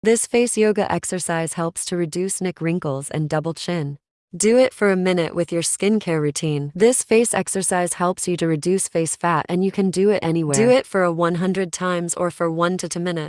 This face yoga exercise helps to reduce neck wrinkles and double chin. Do it for a minute with your skincare routine. This face exercise helps you to reduce face fat and you can do it anywhere. Do it for a 100 times or for 1 to 2 minutes.